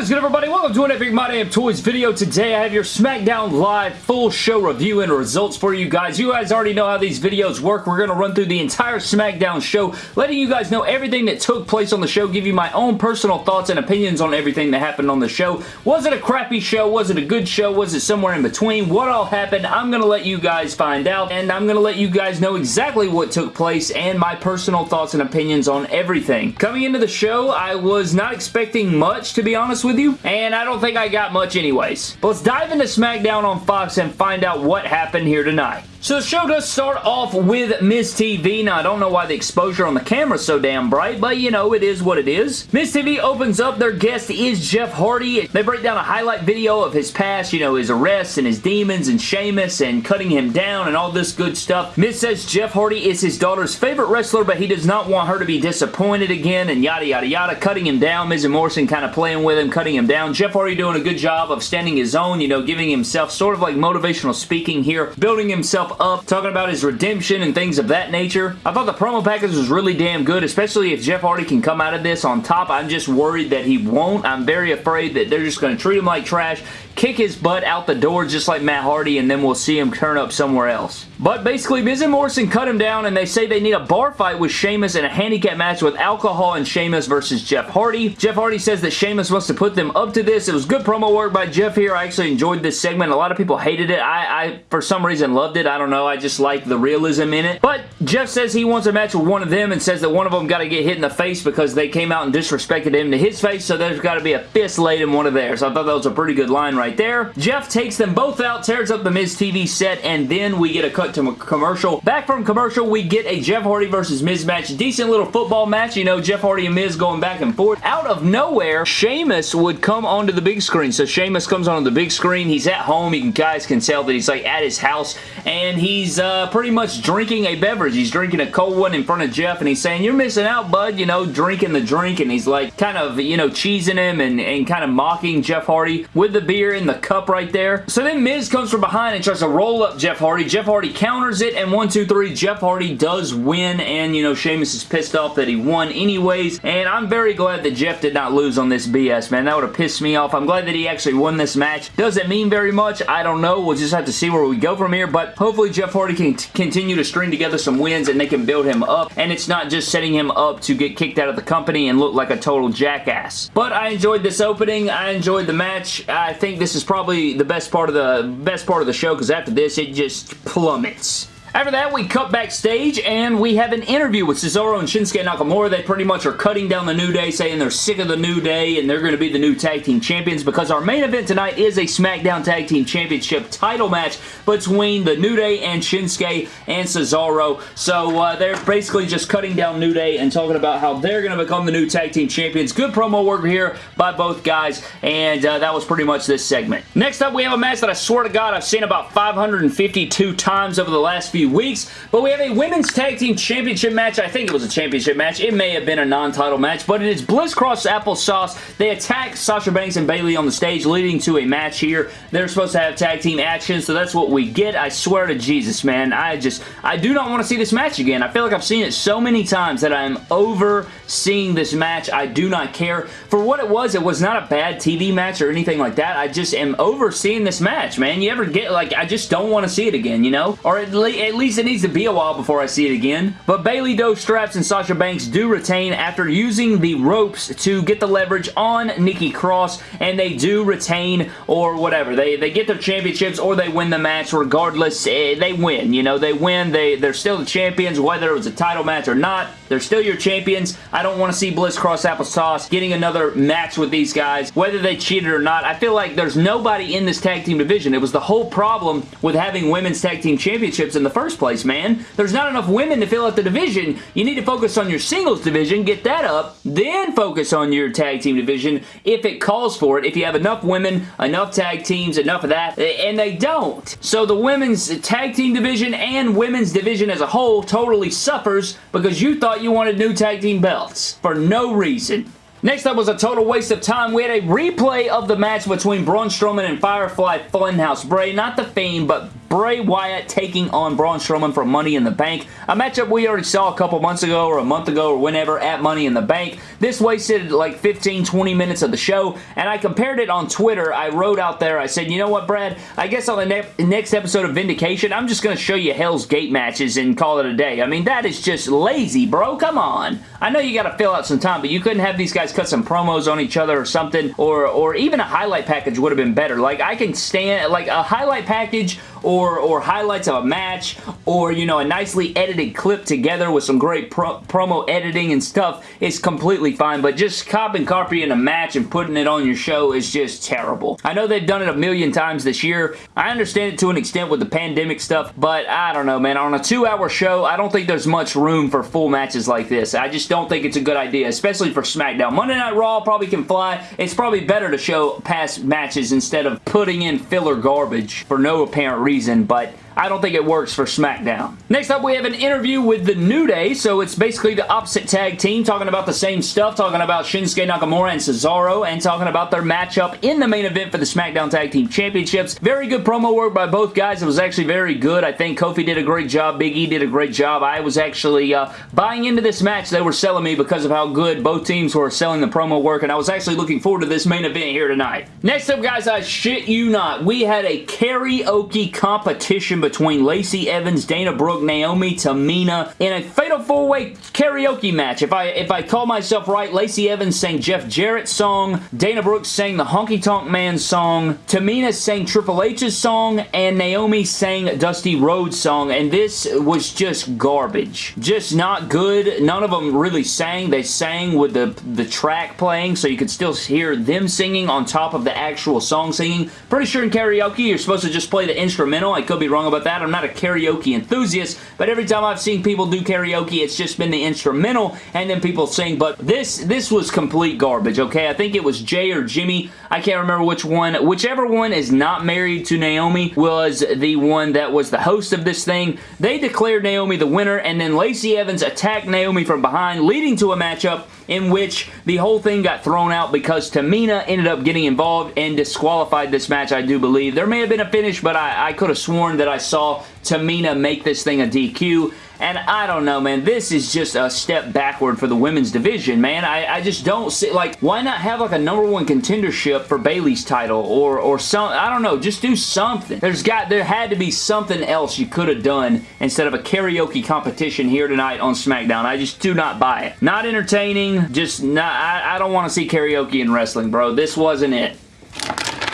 Is good everybody? Welcome to an Epic My Damn Toys video. Today I have your SmackDown Live full show review and results for you guys. You guys already know how these videos work. We're going to run through the entire SmackDown show, letting you guys know everything that took place on the show, give you my own personal thoughts and opinions on everything that happened on the show. Was it a crappy show? Was it a good show? Was it somewhere in between? What all happened? I'm going to let you guys find out, and I'm going to let you guys know exactly what took place and my personal thoughts and opinions on everything. Coming into the show, I was not expecting much, to be honest honest with you, and I don't think I got much anyways. But let's dive into SmackDown on Fox and find out what happened here tonight. So the show does start off with Miz TV. Now, I don't know why the exposure on the camera is so damn bright, but you know, it is what it is. Miz TV opens up. Their guest is Jeff Hardy. They break down a highlight video of his past, you know, his arrests and his demons and Sheamus and cutting him down and all this good stuff. Miz says Jeff Hardy is his daughter's favorite wrestler, but he does not want her to be disappointed again and yada yada yada. Cutting him down. Miz and Morrison kind of playing with him, cutting him down. Jeff Hardy doing a good job of standing his own, you know, giving himself sort of like motivational speaking here, building himself up, talking about his redemption and things of that nature. I thought the promo package was really damn good, especially if Jeff Hardy can come out of this on top. I'm just worried that he won't. I'm very afraid that they're just going to treat him like trash, kick his butt out the door just like Matt Hardy, and then we'll see him turn up somewhere else. But basically, Miz and Morrison cut him down, and they say they need a bar fight with Sheamus and a handicap match with Alcohol and Sheamus versus Jeff Hardy. Jeff Hardy says that Sheamus wants to put them up to this. It was good promo work by Jeff here. I actually enjoyed this segment. A lot of people hated it. I, I for some reason, loved it. I don't know. I just like the realism in it. But Jeff says he wants a match with one of them and says that one of them got to get hit in the face because they came out and disrespected him to his face, so there's got to be a fist laid in one of theirs. I thought that was a pretty good line right there. Jeff takes them both out, tears up the Miz TV set, and then we get a cut to a commercial. Back from commercial, we get a Jeff Hardy versus Miz match. Decent little football match. You know, Jeff Hardy and Miz going back and forth. Out of nowhere, Sheamus would come onto the big screen. So Sheamus comes onto the big screen. He's at home. You guys can tell that he's like at his house, and he's uh, pretty much drinking a beverage. He's drinking a cold one in front of Jeff, and he's saying, you're missing out, bud, you know, drinking the drink, and he's like kind of, you know, cheesing him and, and kind of mocking Jeff Hardy with the beer in the cup right there. So then Miz comes from behind and tries to roll up Jeff Hardy. Jeff Hardy counters it, and one, two, three, Jeff Hardy does win, and, you know, Sheamus is pissed off that he won anyways, and I'm very glad that Jeff did not lose on this BS, man. That would have pissed me off. I'm glad that he actually won this match. Does it mean very much? I don't know. We'll just have to see where we go from here, but hopefully Jeff Hardy can continue to string together some wins and they can build him up, and it's not just setting him up to get kicked out of the company and look like a total jackass. But I enjoyed this opening. I enjoyed the match. I think this is probably the best part of the best part of the show because after this, it just plummets. It's. After that, we cut backstage and we have an interview with Cesaro and Shinsuke Nakamura. They pretty much are cutting down the New Day, saying they're sick of the New Day and they're going to be the new tag team champions because our main event tonight is a SmackDown Tag Team Championship title match between the New Day and Shinsuke and Cesaro. So uh, they're basically just cutting down New Day and talking about how they're going to become the new tag team champions. Good promo work here by both guys and uh, that was pretty much this segment. Next up, we have a match that I swear to God I've seen about 552 times over the last few few weeks. But we have a Women's Tag Team Championship match. I think it was a championship match. It may have been a non-title match, but it is Bliss Cross Applesauce. They attack Sasha Banks and Bayley on the stage, leading to a match here. They're supposed to have tag team action, so that's what we get. I swear to Jesus, man. I just, I do not want to see this match again. I feel like I've seen it so many times that I'm over seeing this match. I do not care. For what it was, it was not a bad TV match or anything like that. I just am over seeing this match, man. You ever get, like, I just don't want to see it again, you know? Or at, least at least it needs to be a while before I see it again. But Bayley Dos Straps and Sasha Banks do retain after using the ropes to get the leverage on Nikki Cross, and they do retain or whatever. They, they get their championships or they win the match regardless. Eh, they win, you know, they win. They, they're still the champions, whether it was a title match or not. They're still your champions. I don't want to see Bliss Cross Applesauce getting another match with these guys, whether they cheated or not. I feel like there's nobody in this tag team division. It was the whole problem with having women's tag team championships in the first place place, man. There's not enough women to fill out the division. You need to focus on your singles division, get that up, then focus on your tag team division if it calls for it. If you have enough women, enough tag teams, enough of that, and they don't. So the women's tag team division and women's division as a whole totally suffers because you thought you wanted new tag team belts for no reason. Next up was a total waste of time. We had a replay of the match between Braun Strowman and Firefly Funhouse Bray. Not the Fiend, but Bray Wyatt taking on Braun Strowman for Money in the Bank. A matchup we already saw a couple months ago or a month ago or whenever at Money in the Bank. This wasted like 15, 20 minutes of the show, and I compared it on Twitter. I wrote out there, I said, you know what, Brad? I guess on the ne next episode of Vindication, I'm just going to show you Hell's Gate matches and call it a day. I mean, that is just lazy, bro. Come on. I know you got to fill out some time, but you couldn't have these guys cut some promos on each other or something, or, or even a highlight package would have been better. Like, I can stand, like, a highlight package or, or highlights of a match or, you know, a nicely edited clip together with some great pro promo editing and stuff is completely fine, but just copying copying a match and putting it on your show is just terrible. I know they've done it a million times this year. I understand it to an extent with the pandemic stuff, but I don't know, man. On a two-hour show, I don't think there's much room for full matches like this. I just don't think it's a good idea, especially for SmackDown. Monday Night Raw probably can fly. It's probably better to show past matches instead of putting in filler garbage for no apparent reason, but I don't think it works for SmackDown. Next up, we have an interview with The New Day, so it's basically the opposite tag team talking about the same stuff, talking about Shinsuke Nakamura and Cesaro, and talking about their matchup in the main event for the SmackDown Tag Team Championships. Very good promo work by both guys. It was actually very good. I think Kofi did a great job. Big E did a great job. I was actually uh, buying into this match they were selling me because of how good both teams were selling the promo work, and I was actually looking forward to this main event here tonight. Next up, guys, I shit you not, we had a karaoke competition between Lacey Evans, Dana Brooke, Naomi, Tamina in a Fatal 4-Way karaoke match. If I if I call myself right, Lacey Evans sang Jeff Jarrett's song, Dana Brooke sang the Honky Tonk Man song, Tamina sang Triple H's song, and Naomi sang Dusty Rhodes' song, and this was just garbage. Just not good. None of them really sang. They sang with the, the track playing, so you could still hear them singing on top of the actual song singing. Pretty sure in karaoke, you're supposed to just play the instrumental. I could be wrong about that. I'm not a karaoke enthusiast, but every time I've seen people do karaoke, it's just been the instrumental and then people sing, but this, this was complete garbage, okay? I think it was Jay or Jimmy. I can't remember which one. Whichever one is not married to Naomi was the one that was the host of this thing. They declared Naomi the winner, and then Lacey Evans attacked Naomi from behind, leading to a matchup in which the whole thing got thrown out because Tamina ended up getting involved and disqualified this match, I do believe. There may have been a finish, but I, I could have sworn that I saw Tamina make this thing a DQ. And I don't know, man. This is just a step backward for the women's division, man. I, I just don't see, like, why not have, like, a number one contendership for Bayley's title or, or some, I don't know, just do something. There's got, there had to be something else you could have done instead of a karaoke competition here tonight on SmackDown. I just do not buy it. Not entertaining, just not, I, I don't want to see karaoke in wrestling, bro. This wasn't it.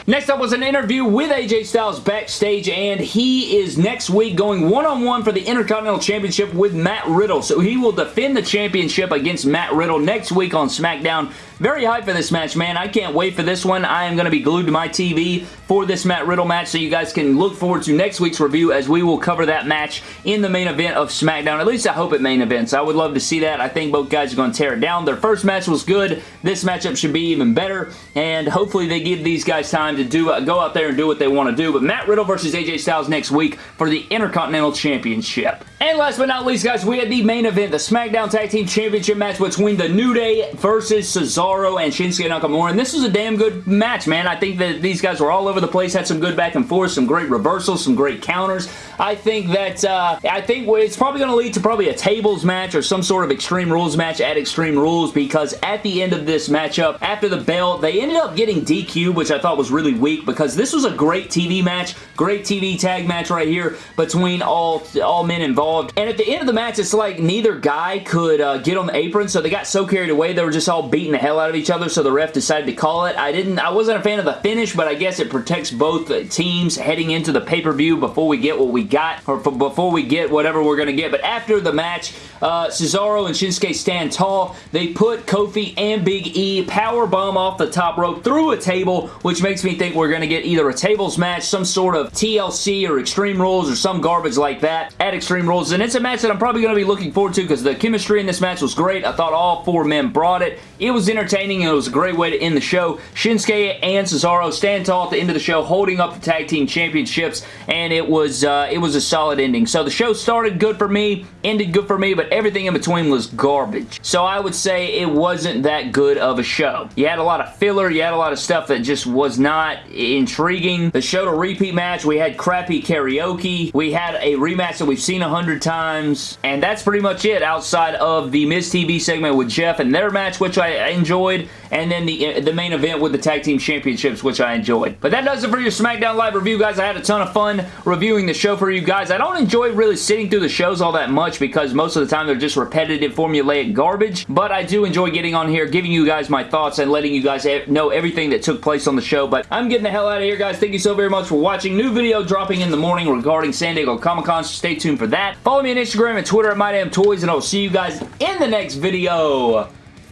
Next up was an interview with AJ Styles backstage, and he is next week going one-on-one -on -one for the Intercontinental Championship with Matt Riddle. So he will defend the championship against Matt Riddle next week on SmackDown. Very hyped for this match, man. I can't wait for this one. I am going to be glued to my TV for this Matt Riddle match, so you guys can look forward to next week's review as we will cover that match in the main event of SmackDown. At least I hope it main events. I would love to see that. I think both guys are going to tear it down. Their first match was good. This matchup should be even better, and hopefully they give these guys time to do uh, go out there and do what they want to do. But Matt Riddle versus AJ Styles next week for the Intercontinental Championship. And last but not least, guys, we had the main event, the SmackDown Tag Team Championship match between The New Day versus Cesaro and Shinsuke Nakamura, and this was a damn good match, man. I think that these guys were all over the place, had some good back and forth, some great reversals, some great counters. I think that, uh, I think it's probably going to lead to probably a tables match or some sort of Extreme Rules match at Extreme Rules because at the end of this matchup, after the bell, they ended up getting DQ, which I thought was really weak because this was a great TV match, great TV tag match right here between all, all men involved. And at the end of the match, it's like neither guy could uh, get on the apron, so they got so carried away, they were just all beating the hell out of each other, so the ref decided to call it. I didn't, I wasn't a fan of the finish, but I guess it protects both teams heading into the pay-per-view before we get what we got, or before we get whatever we're going to get. But after the match, uh, Cesaro and Shinsuke stand tall. They put Kofi and Big E power bomb off the top rope through a table, which makes me think we're going to get either a tables match, some sort of TLC or Extreme Rules or some garbage like that at Extreme Rules. And it's a match that I'm probably going to be looking forward to because the chemistry in this match was great. I thought all four men brought it. It was entertaining and it was a great way to end the show. Shinsuke and Cesaro stand tall at the end of the show holding up the tag team championships and it was uh, it was a solid ending. So the show started good for me, ended good for me, but everything in between was garbage. So I would say it wasn't that good of a show. You had a lot of filler, you had a lot of stuff that just was not intriguing. The show to repeat match, we had crappy karaoke. We had a rematch that we've seen a hundred times, and that's pretty much it outside of the Miz TV segment with Jeff and their match, which I enjoyed, and then the, uh, the main event with the Tag Team Championships, which I enjoyed. But that does it for your SmackDown Live review, guys. I had a ton of fun reviewing the show for you guys. I don't enjoy really sitting through the shows all that much because most of the time they're just repetitive, formulaic garbage, but I do enjoy getting on here, giving you guys my thoughts, and letting you guys know everything that took place on the show, but I'm getting the hell out of here, guys. Thank you so very much for watching. New video dropping in the morning regarding San Diego Comic-Con, so stay tuned for that. Follow me on Instagram and Twitter at MyDamnToys, and I'll see you guys in the next video.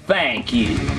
Thank you.